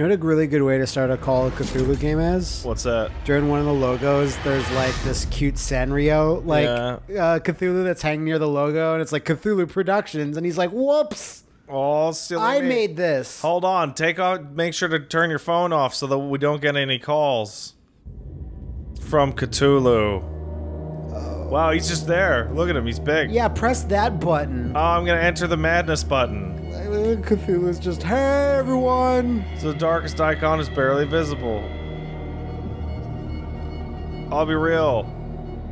You know what a really good way to start a Call of Cthulhu game is? What's that? During one of the logos, there's like this cute Sanrio, like Yeah. uh, Cthulhu that's hanging near the logo, and it's like Cthulhu Productions, and he's like, "Whoops, Oh, silly I me. made this." Hold on. Take off. Make sure to turn your phone off so that we don't get any calls from Cthulhu. Wow, he's just there. Look at him. He's big. Yeah, press that button. Oh, I'm gonna enter the madness button. Cthulhu's just, "Hey everyone." So the darkest icon is barely visible. I'll be real.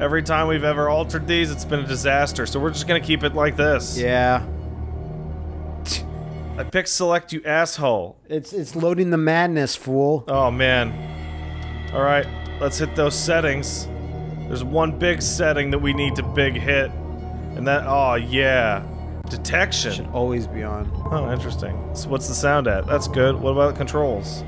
Every time we've ever altered these, it's been a disaster. So we're just gonna keep it like this. Yeah, I picked select, you asshole. it's it's loading the madness, fool. Oh man. All right, let's hit those settings. There's one big setting that we need to big hit, and that oh yeah, detection. Should always be on. Oh, interesting. So what's the sound at? That's good. What about the controls?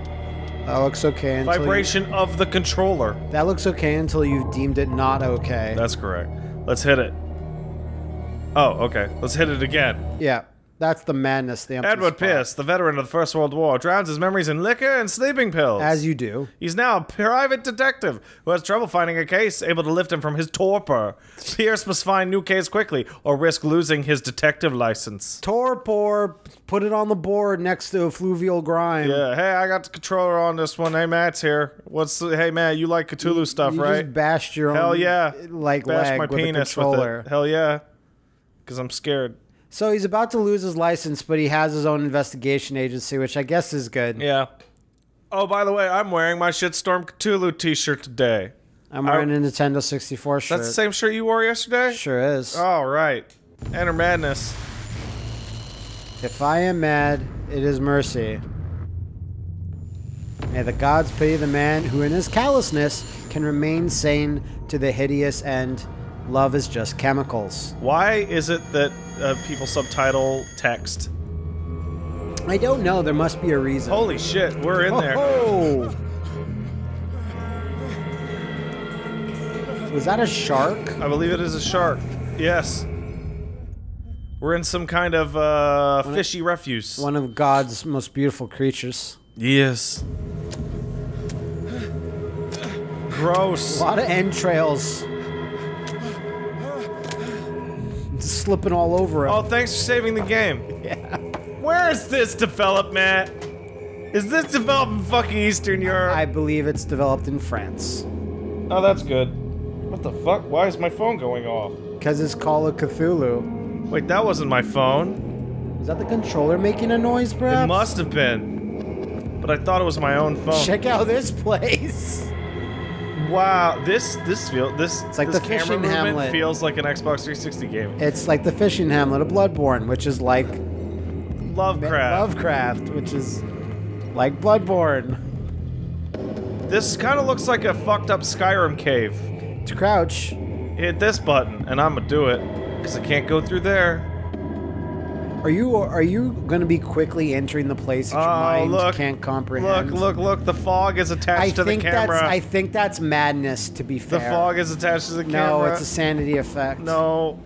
That looks okay until you- Vibration of the controller. that looks okay until you've deemed it not okay. That's correct. Let's hit it. Oh, okay. Let's hit it again. yeah, that's the madness. The Edward. Pierce, the veteran of the First World War, drowns his memories in liquor and sleeping pills. as you do. He's now a private detective who has trouble finding a case able to lift him from his torpor. Pierce must find new case quickly or risk losing his detective license. Torpor, put it on the board next to fluvial grime. Yeah, hey, I got the controller on this one. Hey, Matt's here. What's the, hey, Matt, you like Cthulhu stuff, you right? just bashed your Hell own yeah. like Bash leg my with penis with it. Hell yeah. Because I'm scared. So he's about to lose his license, but he has his own investigation agency, which I guess is good. Yeah. Oh, by the way, I'm wearing my Shitstorm Cthulhu t-shirt today. I'm wearing a Nintendo 64 shirt. That's the same shirt you wore yesterday? Sure is. All right. Enter madness. If I am mad, it is mercy. May the gods pity the man who, in his callousness, can remain sane to the hideous end. Love is just chemicals. Why is it that uh, people subtitle text? I don't know. There must be a reason. Holy shit, we're in there. Oh! Was that a shark? I believe it is a shark. Yes. We're in some kind of uh, fishy refuse. One of God's most beautiful creatures. Yes. Gross. A lot of entrails. All over him. Oh, thanks for saving the game. yeah. Where is this developed, Matt? Is this developed in fucking Eastern Europe? I believe it's developed in France. Oh, that's good. What the fuck? Why is my phone going off? Because it's Call of Cthulhu. Wait, that wasn't my phone. Is that the controller making a noise, Brad? It must have been. But I thought it was my own phone. Check out this place. Wow, this this feel this It's like this the camera fishing movement Hamlet. feels like an Xbox 360 game. It's like the fishing hamlet of Bloodborne, which is like Lovecraft. Lovecraft, which is like Bloodborne. This kind of looks like a fucked up Skyrim cave. To crouch. Hit this button, and I'm gonna do it because I can't go through there. Are you are you going to be quickly entering the place that your Oh, mind look. can't comprehend? Look, look, look! The fog is attached I to the camera. that's I think that's madness. To be fair, the fog is attached to the camera. no, it's a sanity effect. no.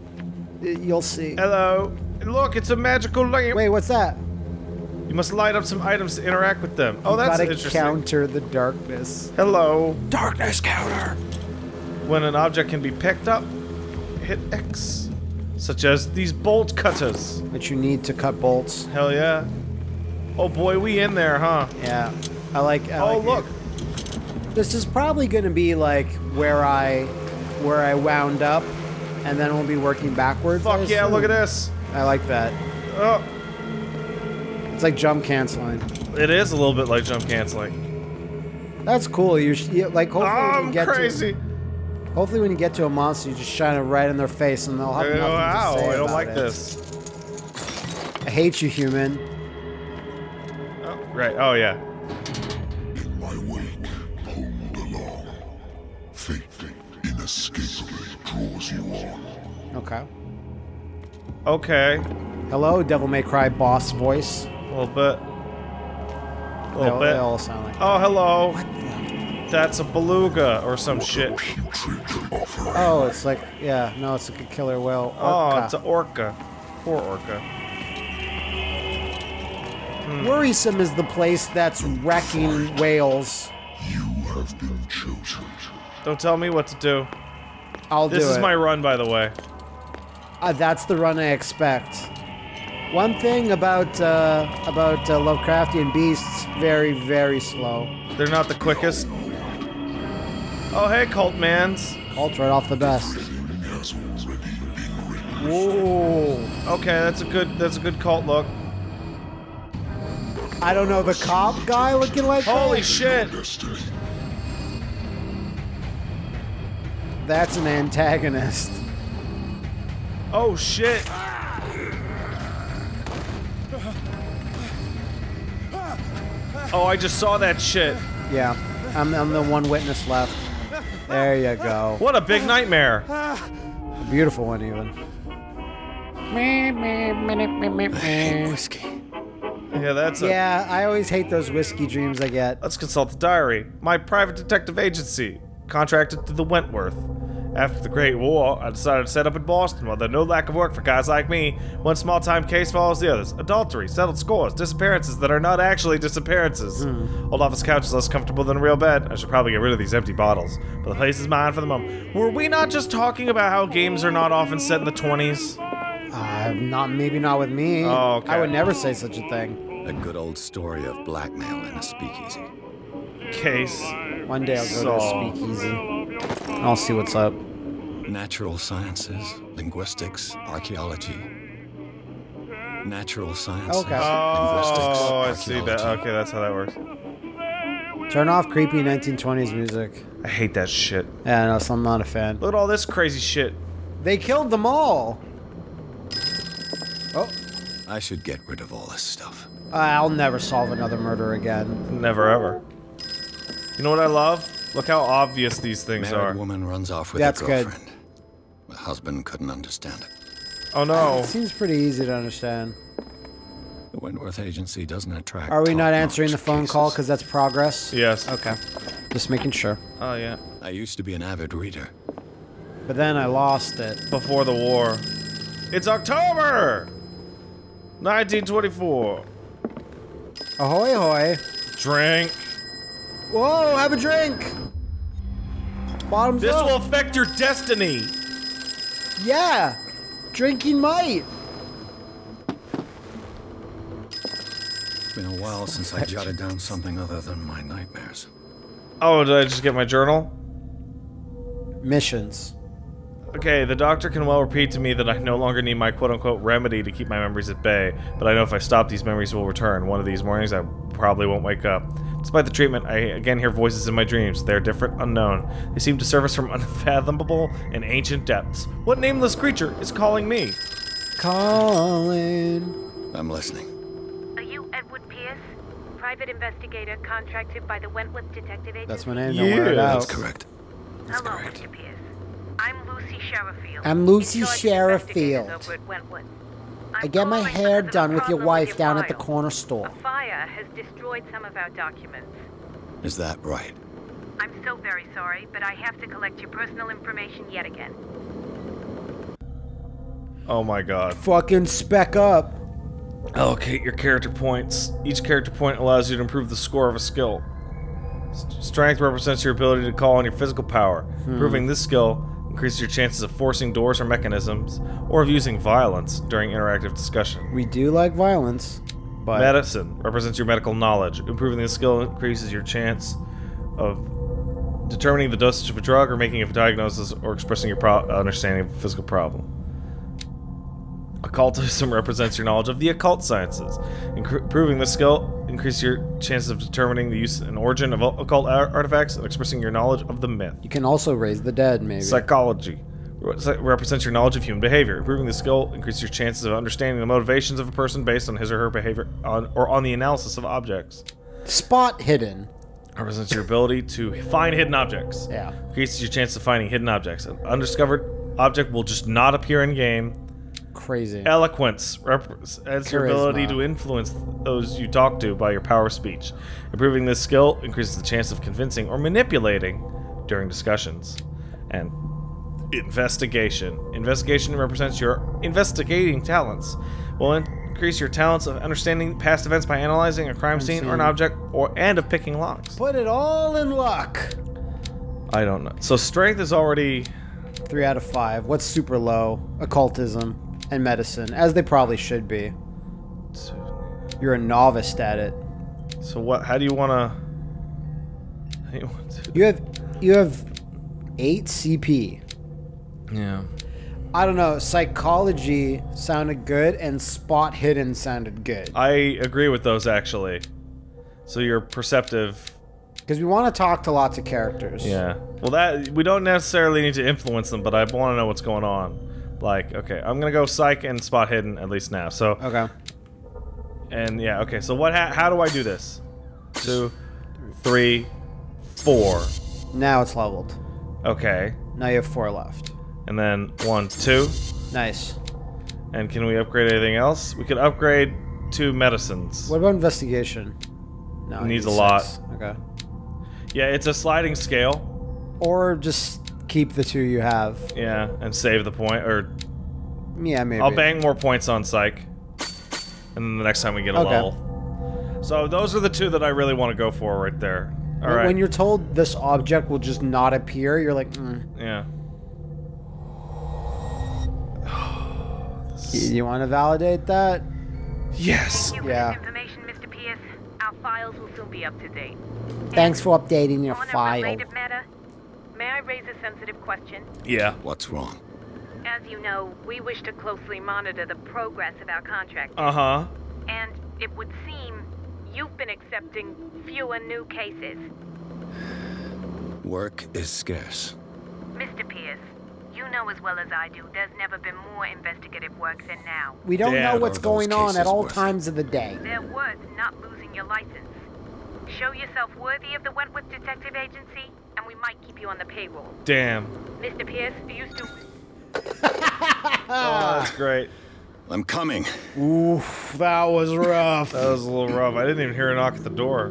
you'll see. Hello. Look, it's a magical light. Wait, what's that? You must light up some items to interact with them. Oh, that's Gotta interesting. counter the darkness. Hello. Darkness counter. When an object can be picked up, hit X. Such as these bolt cutters. That you need to cut bolts. Hell yeah. Oh boy, we in there, huh? Yeah, I like. I Oh like look. This is probably going to be like where I, where I wound up, and then we'll be working backwards. Fuck yeah, look at this. I like that. Oh, It's like jump canceling. it is a little bit like jump canceling. That's cool. You, like hopefully when I'm get crazy. to hopefully when you get to a monster, you just shine it right in their face, and they'll have nothing Wow, to say I don't about like it. this. I hate you, human. Oh, right. Oh yeah. In my wake, pulled along. Fate inescapably draws you on. Okay. Okay. Hello, Devil May Cry boss voice. A little bit. A little all, bit. they all sound like. Oh, hello. That's a beluga or some shit. Oh, it's like yeah, no, it's like a killer whale. Oh, it's an orca. Poor orca. Worrisome is the place that's wrecking whales. You have been chosen. Don't tell me what to do. I'll This do is it. my run, by the way. Uh, that's the run I expect. One thing about uh, about uh, Lovecraftian beasts, very very slow. They're not the quickest. Oh, hey, cult mans. Cult right off the best. Has already been written. Whoa! Okay, that's a good. That's a good cult look. I don't know the cop guy looking like Holy that? shit! That's an antagonist. Oh shit! Oh, I just saw that shit. Yeah, I'm, I'm the one witness left. There you go. What a big nightmare. A beautiful one even. Whiskey. Yeah, that's a. Yeah, I always hate those whiskey dreams I get. Let's consult the diary. My private detective agency, contracted to the Wentworth. After the Great War, I decided to set up in Boston while there's no lack of work for guys like me. One small time case follows the others. Adultery, settled scores, disappearances that are not actually disappearances. Old office couch is less comfortable than a real bed. I should probably get rid of these empty bottles. But the place is mine for the moment. Were we not just talking about how games are not often set in the 20s? Uh, not maybe not with me. Oh, okay. I would never say such a thing. A good old story of blackmail in a speakeasy. Case. One day I'll go So- to a speakeasy. And I'll see what's up. Natural sciences, linguistics, archaeology. Natural sciences, Okay. linguistics, Oh, I see that. Okay, that's how that works. Turn off creepy 1920s music. I hate that shit. Yeah, no, so I'm not a fan. Look at all this crazy shit. They killed them all. Oh, I should get rid of all this stuff. I'll never solve another murder again. Never ever. You know what I love? Look how obvious these things Married are. woman runs off with That's her good. girlfriend. The husband couldn't understand it. Oh no. Uh, it seems pretty easy to understand. The Wentworth Agency doesn't attract. Are we not answering the phone call because that's progress? Yes. Okay. Just making sure. Oh yeah. I used to be an avid reader. But then I lost it. Before the war. It's October! 1924. Ahoy, ahoy. Drink. Whoa, have a drink. Bottoms This up. will affect your destiny. Yeah. Drinking might. It's been a while since I jotted down something other than my nightmares. Oh, did I just get my journal? Missions. Okay, the doctor can well repeat to me that I no longer need my quote unquote remedy to keep my memories at bay, but I know if I stop, these memories will return. One of these mornings, I probably won't wake up. Despite the treatment, I again hear voices in my dreams. They're different, unknown. They seem to surface from unfathomable and ancient depths. What nameless creature is calling me? Calling. I'm listening. Are you Edward Pierce, private investigator contracted by the Wentworth Detective Agency? That's my name. Don't wear it Yeah. That's correct. Hello, correct. Mr. Pierce. I'm Lucy Sherifield. I'm Lucy in charge of investigators Sherifield. over at Wentworth. I get my hair because of a done with your problem wife your down at the corner store. A fire has destroyed some of our documents. Is that right? I'm so very sorry, but I have to collect your personal information yet again. Oh my god. Fucking spec up. Allocate your character points. Each character point allows you to improve the score of a skill. S- Strength represents your ability to call on your physical power. Hmm. Improving this skill increases your chances of forcing doors or mechanisms, or of using violence during interactive discussion. We do like violence, but Medicine represents your medical knowledge. Improving this skill increases your chance of determining the dosage of a drug or making a diagnosis or expressing your pro- uh, understanding of a physical problem. Occultism represents your knowledge of the occult sciences. Improving this skill increases your chances of determining the use and origin of occult ar- artifacts and expressing your knowledge of the myth. you can also raise the dead, maybe. Psychology represents your knowledge of human behavior. Improving the skill increases your chances of understanding the motivations of a person based on his or her behavior on, or on the analysis of objects. Spot hidden. Represents your ability to find hidden objects. Yeah. Increases your chance of finding hidden objects. An undiscovered object will just not appear in game. Crazy. Eloquence represents your ability to influence those you talk to by your power of speech. Improving this skill increases the chance of convincing or manipulating during discussions. And investigation. Investigation represents your investigating talents. Will increase increase your talents of understanding past events by analyzing a crime scene or an object, or and of picking locks. Put it all in luck. I don't know. So strength is already Three out of five. What's super low? Occultism and medicine, as they probably should be. You're a novice at it. so. What? How do you want to? You? You have you have eight CP. Yeah. I don't know. Psychology sounded good, and spot hidden sounded good. I agree with those actually. So you're perceptive. Because we want to talk to lots of characters. Yeah. Well, that we don't necessarily need to influence them, but I want to know what's going on. Like, okay, I'm gonna go psych and spot hidden at least now. So, Okay. and yeah, okay. So what? Ha how do I do this? Two, three, four. Now it's leveled. Okay. Now you have four left. And then one, two. Nice. And can we upgrade anything else? We could upgrade two medicines. What about investigation? No, it Needs a lot. Okay. Yeah, it's a sliding scale. Or just keep the two you have. Yeah, and save the point, or Yeah, maybe. I'll bang more points on psych. And then the next time we get a Okay. level. So those are the two that I really want to go for right there. All When- right. When you're told this object will just not appear, you're like, mm. yeah. Y- you want to validate that? Yes. Thank you Yeah. information, Mr. Pierce. Our files will soon be up to date. Thanks for updating your On a file. related matter, may I raise a sensitive question? Yeah. What's wrong? As you know, we wish to closely monitor the progress of our contract, Uh huh. and it would seem you've been accepting fewer new cases. Work is scarce. Mr. Pierce, you know as well as I do, there's never been more investigative work than now. We don't Damn. know what's going on at all worth it? times of the day. They're worth not losing your license. Show yourself worthy of the Wentworth Detective Agency, and we might keep you on the payroll. Damn. Mr. Pierce, do you used to. Oh, that's great. I'm coming. Oof, that was rough. That was a little rough. I didn't even hear a knock at the door.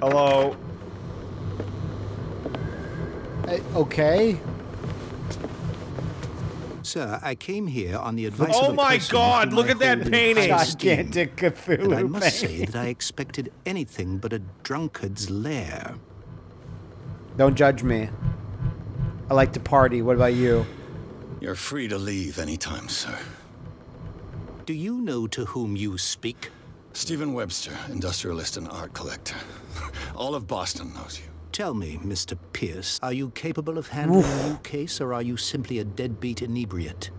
Hello. Uh, okay. Sir, I came here on the advice Oh of a my God, look at that painting. high esteem. Gigantic Cthulhu And I must say that I expected anything but a drunkard's lair. Don't judge me. I like to party. What about you? You're free to leave anytime, sir. Do you know to whom you speak? Stephen Webster, industrialist and art collector. All of Boston knows you. Tell me, Mr. Pierce, are you capable of handling a new case, or are you simply a deadbeat inebriate?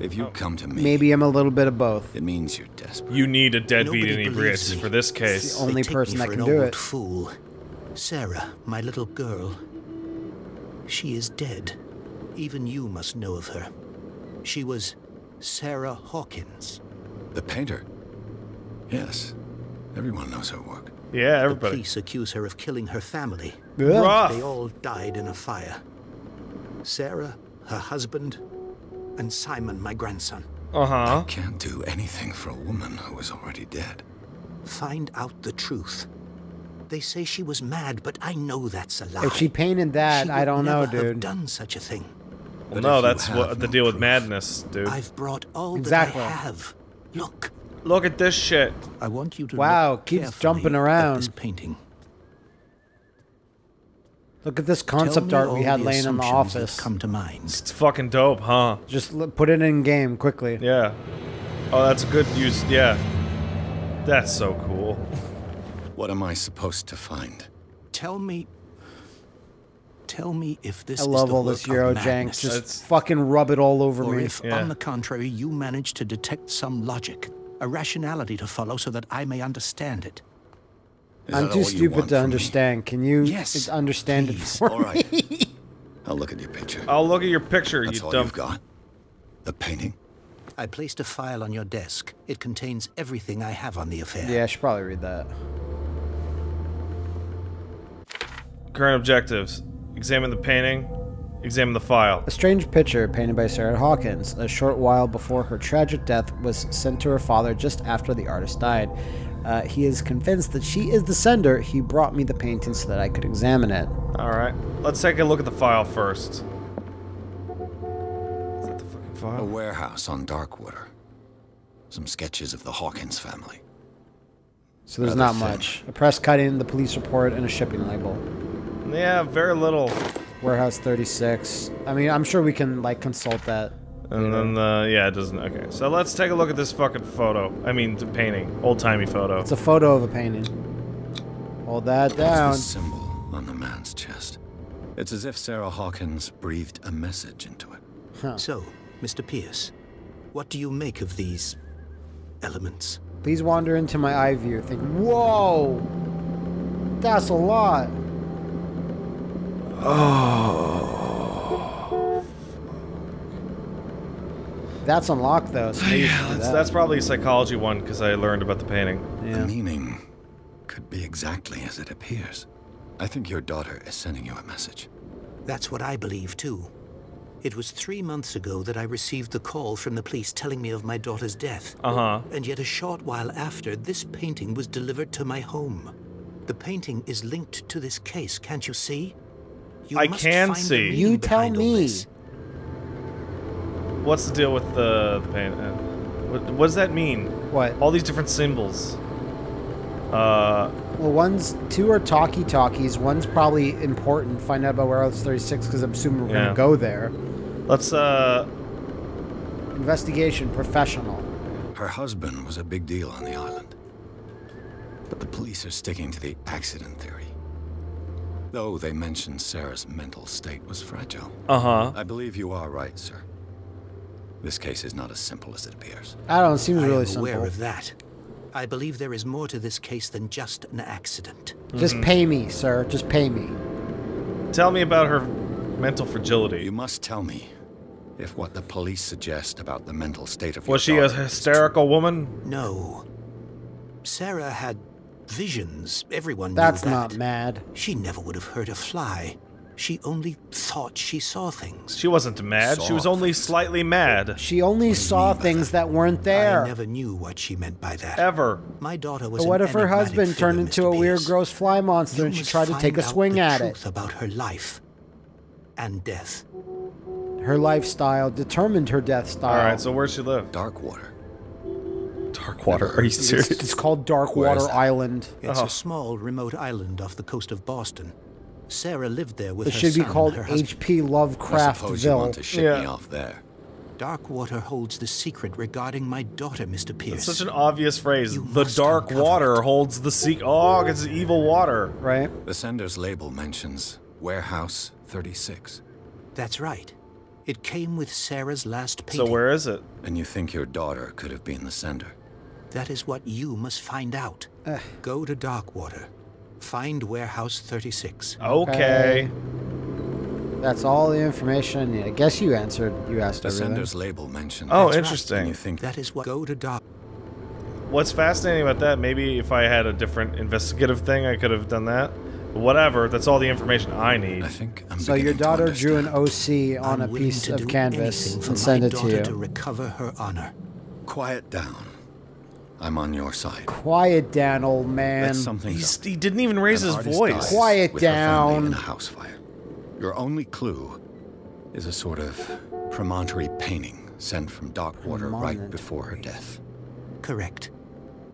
If you oh. come to me, Maybe I'm a little bit of both. it means you're desperate. You need a deadbeat Nobody inebriate for this case. Only they take person that can an do old it. fool. Sarah, my little girl. She is dead. Even you must know of her. She was Sarah Hawkins. The painter? Yes. Everyone knows her work. Yeah, everybody. The police accuse her of killing her family. Ugh. Rough. They all died in a fire. Sarah, her husband, and Simon, my grandson. Uh huh. I Can't do anything for a woman who is already dead. Find out the truth. They say she was mad, but I know that's a lie. If she painted that, She I don't know, never have done such a thing. Well, But no, that's have what the no deal with madness, dude. I've brought all Exactly. that I have. Look, Look at this shit. I want you to Wow, look keeps carefully jumping at around. this painting. Look at this concept art we had laying in the assumptions that office. Come to mind. It's fucking dope, huh? Just put it in game quickly. Yeah. Oh, that's a good use. Yeah. That's so cool. What am I supposed to find? Tell me. Tell me if this I love the all this work Euro jank. Just It's- fucking rub it all over or me. if, Yeah. on the contrary, you manage to detect some logic, a rationality to follow, so that I may understand it. Is I'm too stupid to from me? understand. Can you Yes, understand please. it for All me? right. I'll look at your picture. I'll look at your picture, That's you all dumb. you've got? The painting? I placed a file on your desk. It contains everything I have on the affair. Yeah, I should probably read that. Current objectives: examine the painting, examine the file. A strange picture painted by Sarah Hawkins, a short while before her tragic death, was sent to her father just after the artist died. Uh, he is convinced that she is the sender. He brought me the painting so that I could examine it. All right, let's take a look at the file first. Is that the fucking file? A warehouse on Darkwater. some sketches of the Hawkins family. So there's Rather not thin. much. A press cutting, the police report, and a shipping label. Yeah, very little. Warehouse 36. I mean, I'm sure we can like consult that. And then, uh, yeah, it doesn't. Okay, so let's take a look at this fucking photo. I mean, the painting. Old timey photo. It's a photo of a painting. Hold that down. What's the symbol on the man's chest? It's as if Sarah Hawkins breathed a message into it. So, Mr. Pierce, what do you make of these elements? Please wander into my eye view. Think, whoa, that's a lot. That's unlocked though. So maybe you should yeah, that's, that. that's probably a psychology one because I learned about the painting. The meaning could be exactly as it appears. I think your daughter is sending you a message. That's what I believe, too. It was three months ago that I received the call from the police telling me of my daughter's death. Uh huh. And yet a short while after, this painting was delivered to my home. The painting is linked to this case, can't you see? You I can see. You tell me. What's the deal with the, the paint? Uh, what, what does that mean? What? All these different symbols. Uh, Well, one's two are talkie talkies. One's probably important. Find out about Warehouse 36 because I'm assuming we're Yeah. gonna go there. let's uh, Investigation professional. Her husband was a big deal on the island. But the police are sticking to the accident theory. Though they mentioned Sarah's mental state was fragile. uh huh. I believe you are right, sir. This case is not as simple as it appears. I don't seem It seems I really am aware simple. of that. I believe there is more to this case than just an accident. Just pay me, sir. Just pay me. Tell me about her mental fragility. You must tell me if what the police suggest about the mental state of Was she your a daughter is hysterical woman? No. Sarah had visions. Everyone That's knew that. not mad. She never would have hurt a fly. She only thought she saw things. She wasn't mad. She was only things. slightly mad. She only saw things that weren't there. I never knew what she meant by that. Ever. My daughter was But what if her enigmatic husband turned into Mr. a weird, Pierce. gross fly monster You and she tried to take a find out swing the at truth it? about her life and death. Her lifestyle determined her death style. All right. So where'd she live? Darkwater. Darkwater. Are you serious? it's called Dark Water? Island. It's Oh. a small, remote island off the coast of Boston. Sarah lived there with It her should be son and called her husband. H.P. I suppose you want to ship Yeah. me off there. Darkwater holds the secret regarding my daughter, Mr. Pierce. Such an obvious phrase. You The must dark water it. holds the secret. Oh, it's evil water. Right? The sender's label mentions Warehouse 36. That's right. It came with Sarah's last painting. So where is it? And you think your daughter could have been the sender? That is what you must find out. Go to Darkwater. Find Warehouse 36. Okay. That's all the information I need. I guess you answered. You asked The everything. sender's label mentions. Oh, That's right. Interesting. you think That is what. Go to Dark. What's fascinating about that? Maybe if I had a different investigative thing, I could have done that. Whatever. That's all the information I need. I think I'm So your beginning to daughter drew an. OC on a I'm willing piece to of do canvas anything for and send my it to daughter you. to recover her honor. Quiet down. I'm on your side. Quiet down, old man. That's something. He's, he didn't even raise An his voice. dies Quiet with her family down. In a house fire. Your only clue is a sort of promontory painting sent from Darkwater right before her death, Correct.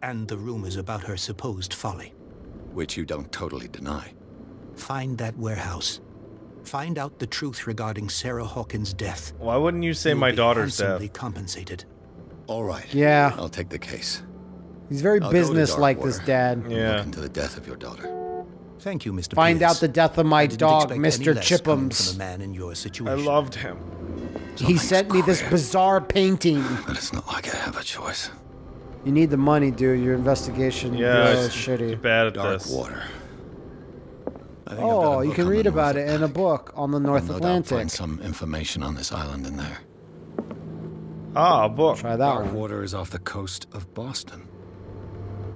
And the rumors about her supposed folly. which you don't totally deny. Find that warehouse. Find out the truth regarding Sarah Hawkins' death. Why wouldn't you say You'll my be daughter's handsomely death? compensated. All right. Yeah. I'll take the case. He's very I'll business-like, this dad. Yeah. Look into the death of your daughter. Thank you, Mr. Find Pierce. out the death of my dog, Mr. any Chippums. From a man in your I loved him. He sent me this bizarre painting. But it's not like I have a choice. You need the money, dude. Your investigation Yeah, bureau it's is shitty. You're bad at Dark this. water. I think Oh, you can read about North it in a book on the North I'll no doubt Atlantic. find some information on this island in there. Ah, a book. Try that one. Darkwater is off the coast of Boston.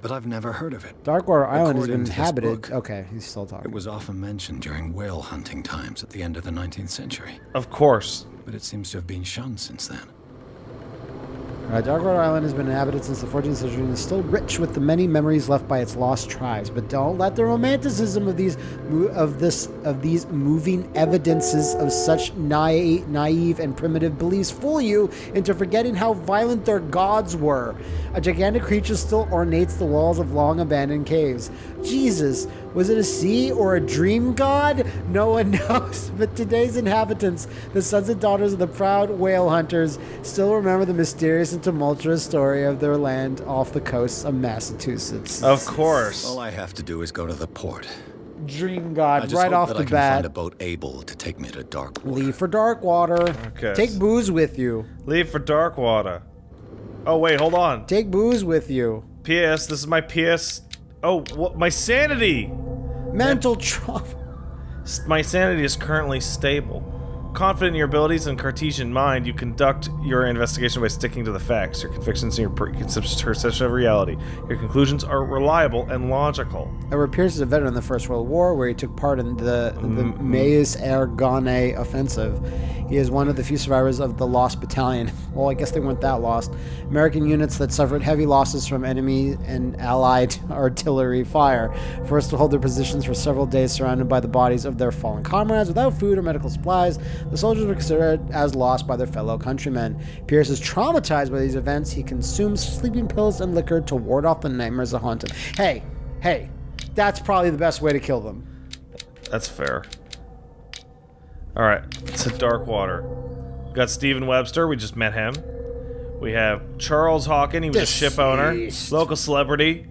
But I've never heard of it. Darkwater Island has been inhabited. book, Okay, he's still talking. It was often mentioned during whale hunting times at the end of the 19th century, Of course. but it seems to have been shunned since then. Uh, Darkwater Island has been inhabited since the 14th century and is still rich with the many memories left by its lost tribes. But don't let the romanticism of these of this of these moving evidences of such naive, naive and primitive beliefs fool you into forgetting how violent their gods were. A gigantic creature still ornates the walls of long abandoned caves. Jesus, was it a sea or a dream god? No one knows. But today's inhabitants, the sons and daughters of the proud whale hunters, still remember the mysterious and tumultuous story of their land off the coasts of Massachusetts. Of course. All I have to do is go to the port. Dream I god, just right hope off that the I can find a boat able to take me to dark water. Leave for dark water. Okay. Take booze with you. Leave for Darkwater. Oh wait, hold on. Take booze with you. PS. This is my PS. Oh, what? My sanity. Mental trauma. My sanity is currently stable. Confident in your abilities and Cartesian mind, you conduct your investigation by sticking to the facts, your convictions, and your preconceived perception of reality. Your conclusions are reliable and logical. Edward Pierce is a veteran of the First World War, where he took part in the, the mm-hmm. Meuse Argonne offensive. He is one of the few survivors of the Lost Battalion. Well, I guess they weren't that lost. American units that suffered heavy losses from enemy and Allied artillery fire, forced to hold their positions for several days surrounded by the bodies of their fallen comrades without food or medical supplies. The soldiers were considered as lost by their fellow countrymen. Pierce is traumatized by these events. He consumes sleeping pills and liquor to ward off the nightmares that haunt him. Hey, hey, that's probably the best way to kill them. That's fair. Alright, to Darkwater. Got Stephen Webster, we just met him. We have Charles Hawkins, he was a ship owner. Local celebrity,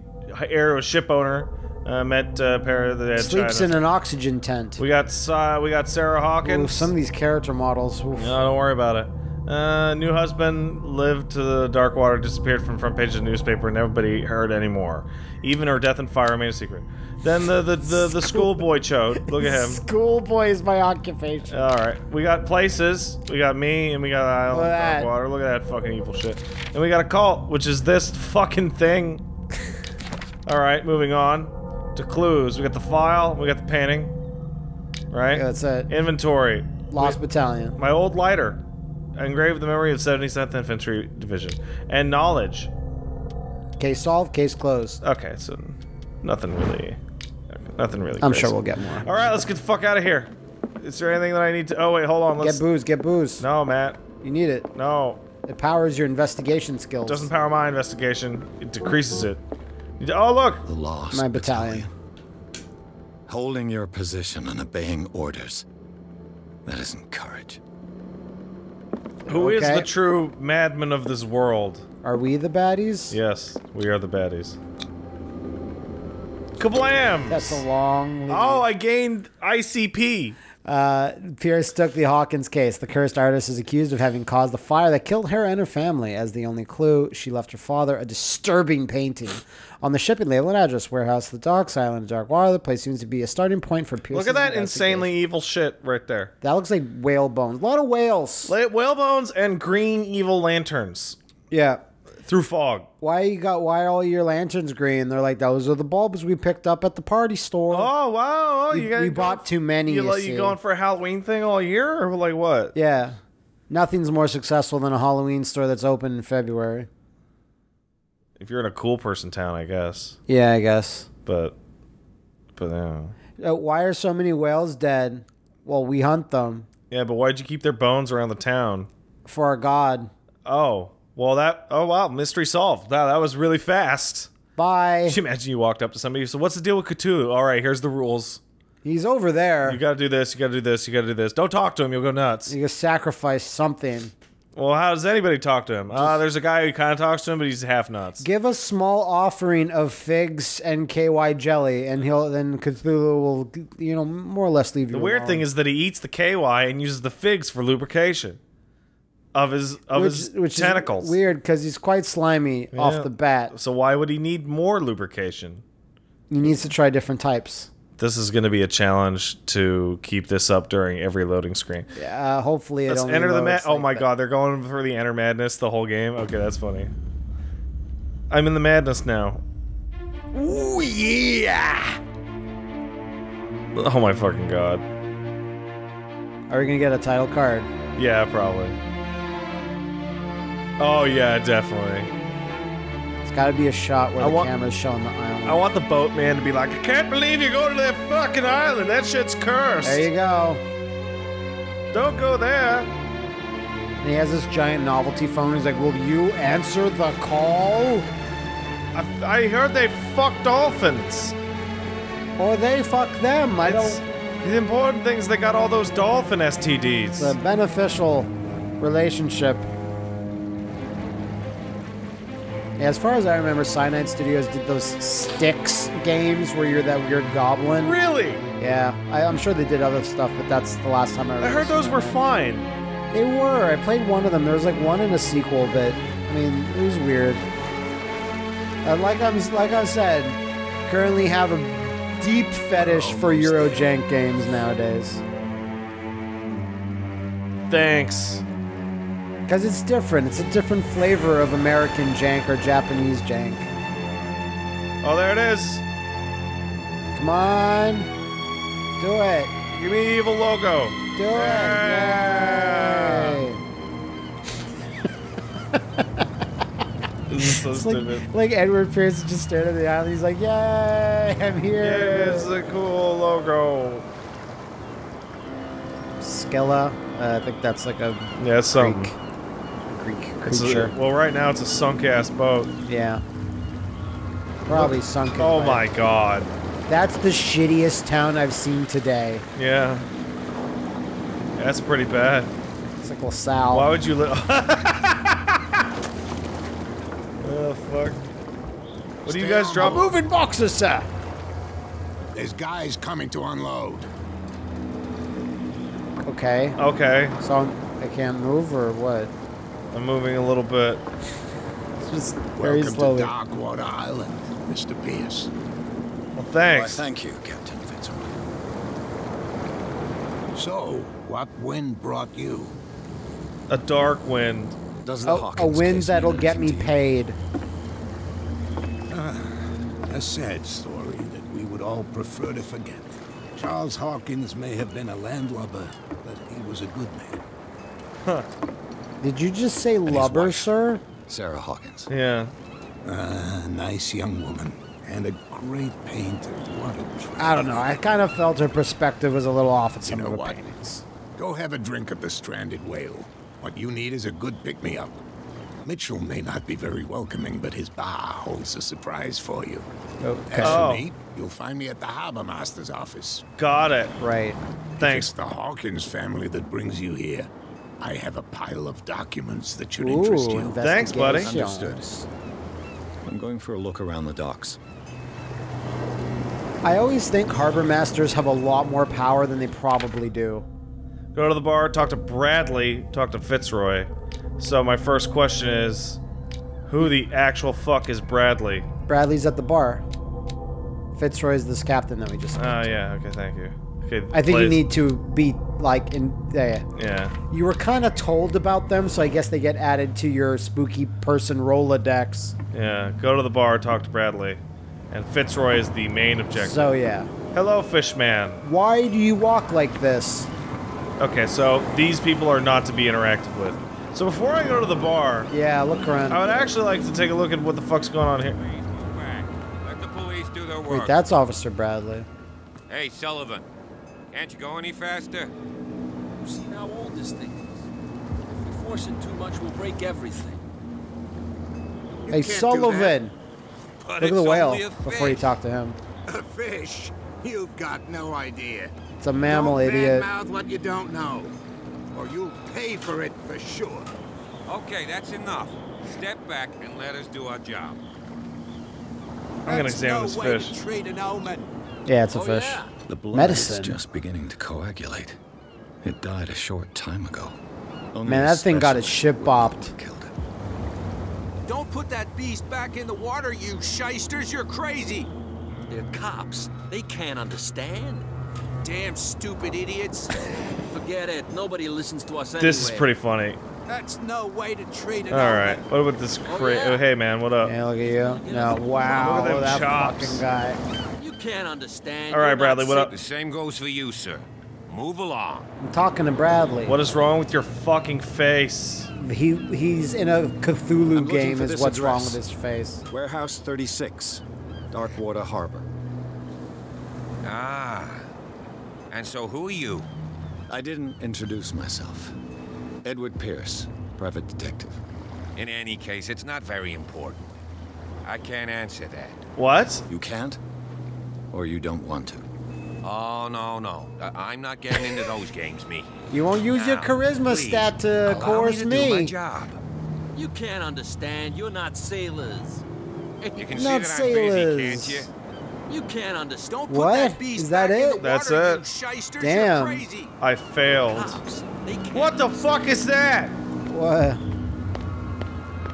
heir to a ship owner. Uh, met uh, pair of the dead Sleeps China. in an oxygen tent. We got uh, we got Sarah Ooh, Hawkins. some of these character models. oof. No, don't worry about it. Uh, new husband lived to the dark water, disappeared from front page of the newspaper, and nobody heard anymore. Even her death and fire remain a secret. Then the the the, the schoolboy chode. Look at him. Schoolboy is my occupation. All right, we got places. We got me, and we got Island Look Dark that. Water. Look at that fucking evil shit. And we got a cult, which is this fucking thing. All right, moving on to clues. We got the file. We got the painting. Right. Yeah, that's it. Inventory. Lost Battalion. My old lighter, engraved the memory of 77th Infantry Division, and knowledge. Case solved. Case closed. Okay, so nothing really, nothing really. I'm crazy. sure we'll get more. All right, let's get the fuck out of here. Is there anything that I need to? Oh wait, hold on. Let's. Get booze. Get booze. no, Matt. You need it. No, It powers your investigation skills. doesn't power my investigation. It decreases it. You- Oh look, The lost My battalion. Holding your position and obeying orders. That isn't courage. who is Okay. the true madman of this world? Are we the baddies? Yes, we are the baddies. Kablam! That's a long. Oh, I gained ICP. Uh, Pierce took the Hawkins case. The cursed artist is accused of having caused the fire that killed her and her family. As the only clue, she left her father a disturbing painting on the shipping label and address warehouse, the docks, island, dark water. The place seems to be a starting point for Pierce. Look at that insanely evil shit right there. That looks like whale bones. A lot of whales. Whale bones and green evil lanterns Yeah. Through fog. Why you got? Why are all your lanterns green? They're like those are the bulbs we picked up at the party store. Oh wow! Oh, you got we bought too many, You, you you going for a Halloween thing all year, or like what? Yeah. Nothing's more successful than a Halloween store that's open in February. If you're in a cool person town, I guess. Yeah, I guess. But, but yeah. Uh, why are so many whales dead? Well, we hunt them Yeah, but why'd you keep their bones around the town? for our god. Oh, well that. Oh wow, mystery solved. Wow, that was really fast. Bye. Can you imagine you walked up to somebody? So what's the deal with Cthulhu? All right, here's the rules. He's over there. You gotta do this. You gotta do this. You gotta do this. Don't talk to him. You'll go nuts. You got to sacrifice something. Well, how does anybody talk to him? Ah, there's a guy who kind of talks to him, but he's half nuts. Give a small offering of figs and KY jelly, and he'll then Cthulhu will, you know, more or less leave you. The weird alone. thing is that he eats the KY and uses the figs for lubrication of his of which, his which tentacles. is weird because he's quite slimy Yeah. off the bat. So why would he need more lubrication? He needs to try different types. This is going to be a challenge to keep this up during every loading screen. Uh, hopefully, it Let's only enter the mad. loads Oh like my that. god, they're going for the enter madness the whole game. Okay, that's funny. I'm in the madness now. Ooh yeah! Oh my fucking god. Are we gonna get a title card? Yeah, probably. Oh yeah, definitely. It's got to be a shot where I the want- camera's showing the island. I want the boatman to be like, I can't believe you go to that fucking island. That shit's cursed. there you go. Don't go there. And he has this giant novelty phone. He's like, "Will you answer the call?" I, I heard they fuck dolphins. Or they fuck them. I It's- don't. The important thing is they got all those dolphin STDs. It's a beneficial relationship. As far as I remember, Cyanide Studios did those Styx games where you're that weird goblin. really? Yeah, I, I'm sure they did other stuff, but that's the last time I. I heard those were fine. They were. I played one of them. There was like one in a sequel, but I mean, it was weird. Uh, like I'm, like I said, currently have a deep fetish for. Eurojank games nowadays Thanks. Because it's different. It's a different flavor of American jank or Japanese jank. Oh, there it is. Come on, do it, Give me the evil logo. do it! Yeah. Yay. This is so It's stupid. like, like Edward Pierce just stared at the island. He's like, "Yay, I'm here!" Yeah, it's a cool logo. Skella. Uh, I think that's like a Yeah, it's Greek, something. Greek It's a- well, right now it's a sunk ass boat. yeah. Probably sunken. Oh by- my god. That's the shittiest town I've seen today. Yeah. That's pretty bad. It's like LaSalle. Why would you live? oh fuck. What do you guys on drop? board. Moving boxes, sir. There's guys coming to unload. Okay. Okay, So I'm, I can't move or what? I'm moving a little bit. It's just very Welcome slowly. to Darkwater Island, Mr. Pierce. Well, Why, thanks. thank you, Captain Fitzroy. So, what wind brought you? A dark wind. Does the Oh, a wind that'll get me anything to paid. Ah, a sad story that we would all prefer to forget. Charles Hawkins may have been a landlubber, but he was a good man. Did you just say his lubber, sir? Sarah Hawkins. Yeah. A nice young woman, and a great painter. What a tragedy. I don't know. I kind of felt her perspective was a little off at some know of the what? paintings. Go have a drink at the Stranded Whale. What you need is a good pick-me-up. Mitchell may not be very welcoming, but his bar holds a surprise for you. Okay. As Oh. for me, you'll find me at the harbor master's office. Got it. Right. If Thanks. it's the Hawkins family that brings you here, I have a pile of documents that should Ooh, interest you. Thanks, buddy. investigations. I'm going for a look around the docks. I always think harbor masters have a lot more power than they probably do. Go to the bar, talk to Bradley, talk to Fitzroy. So my first question is, who the actual fuck is Bradley? Bradley's at the bar. Fitzroy's this captain that we just. Oh yeah, okay, thank you. Okay, I think you need to be like in there. Yeah. You were kind of told about them, so I guess they get added to your spooky person Rolodex. Yeah, go to the bar, talk to Bradley. And Fitzroy is the main objective. So yeah. Hello, Fishman. Why do you walk like this? Okay, so these people are not to be interacted with. So before I go to the bar, Yeah, look around. I would actually like to take a look at what the fuck's going on here. Please move back. Let the police do their Wait, that's Officer Bradley. Hey, Sullivan. Can't you go any faster? You see how old this thing is. If we force it too much, we'll break everything. You Hey, can't do that. Sullivan! Look at the whale before you talk to him. A fish? You've got no idea. It's a mammal, don't idiot. badmouth what you don't know, or you'll pay for it for sure. Okay, that's enough. Step back and let us do our job. I'm gonna examine no this way fish. To treat an omen. Yeah, it's a Oh, fish. yeah. The blood Medicine. is just beginning to coagulate. It died a short time ago. Only Man, that thing got its specialist shit bopped. Killed it. Don't put that beast back in the water, you shysters. You're crazy. They're cops. They can't understand. Damn stupid idiots. Forget it. Nobody listens to us anyway. This is pretty funny. That's no way to treat it. All right, what about this oh, cra- yeah. oh, hey man, what up? Yeah, look at you. No, wow, Look at them that chops. fucking guy. You can't understand. All right, Bradley, what up? The same goes for you, sir. Move along. I'm talking to Bradley. What is wrong with your fucking face? He he's in a Cthulhu looking game is this what's wrong with his face. Warehouse 36, Darkwater Harbor. Ah. And so who are you? I didn't introduce myself. Edward Pierce, private detective. In any case, it's not very important. I can't answer that. What? You can't? Or you don't want to? Oh, no, no. I- I'm not getting into those games, me. You won't use your charisma please, stat to coerce me. To do my job. You can't understand. You're not sailors. You can Not see that I'm busy, can't you? You can't understand. Don't put What? that beast Is that back in it? the That's water, it. shysters. Damn. Crazy. I failed. Cops. What the fuck is that? What?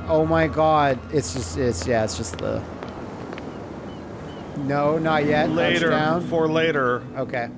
Oh my god. It's just it's yeah, it's just the No, not yet. Later. Touchdown. For later. Okay.